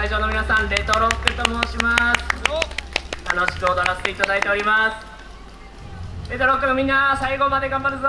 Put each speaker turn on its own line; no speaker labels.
会場の皆さんレトロックと申します。楽しく踊らせていただいております。レトロックのみんな最後まで頑張るぞ。